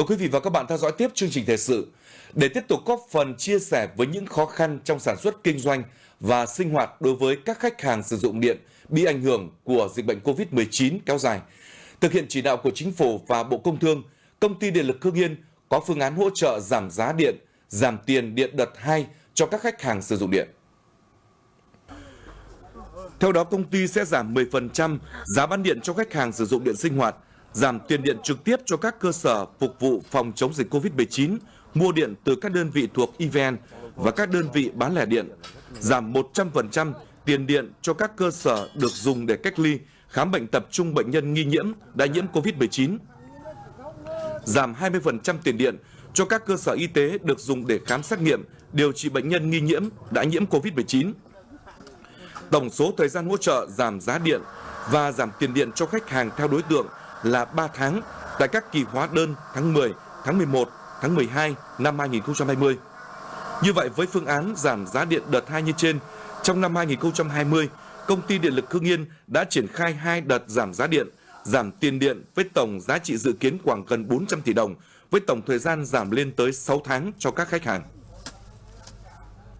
Mời quý vị và các bạn theo dõi tiếp chương trình thời sự để tiếp tục góp phần chia sẻ với những khó khăn trong sản xuất kinh doanh và sinh hoạt đối với các khách hàng sử dụng điện bị ảnh hưởng của dịch bệnh COVID-19 kéo dài. Thực hiện chỉ đạo của Chính phủ và Bộ Công Thương, Công ty Điện lực Hưng Yên có phương án hỗ trợ giảm giá điện, giảm tiền điện đợt 2 cho các khách hàng sử dụng điện. Theo đó, công ty sẽ giảm 10% giá bán điện cho khách hàng sử dụng điện sinh hoạt, giảm tiền điện trực tiếp cho các cơ sở phục vụ phòng chống dịch COVID-19, mua điện từ các đơn vị thuộc EVN và các đơn vị bán lẻ điện, giảm 100% tiền điện cho các cơ sở được dùng để cách ly, khám bệnh tập trung bệnh nhân nghi nhiễm đã nhiễm COVID-19, giảm 20% tiền điện cho các cơ sở y tế được dùng để khám xét nghiệm, điều trị bệnh nhân nghi nhiễm đã nhiễm COVID-19. Tổng số thời gian hỗ trợ giảm giá điện và giảm tiền điện cho khách hàng theo đối tượng là 3 tháng tại các kỳ hóa đơn tháng 10, tháng 11, tháng 12 năm 2020. Như vậy với phương án giảm giá điện đợt 2 như trên, trong năm 2020, công ty điện lực Hưng Yên đã triển khai hai đợt giảm giá điện, giảm tiền điện với tổng giá trị dự kiến khoảng gần 400 tỷ đồng, với tổng thời gian giảm lên tới 6 tháng cho các khách hàng.